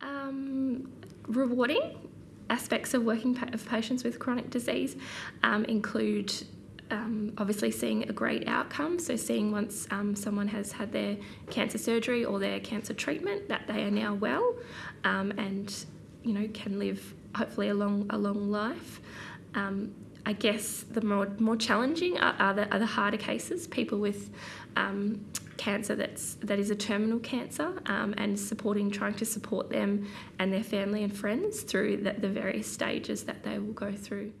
Um, rewarding aspects of working pa- of patients with chronic disease um, include um, obviously seeing a great outcome. So seeing once um, someone has had their cancer surgery or their cancer treatment that they are now well um, and you know can live hopefully a long a long life. Um, I guess the more more challenging are, are, the, are the harder cases. People with um, cancer that's that is a terminal cancer um, and supporting trying to support them and their family and friends through the, the various stages that they will go through.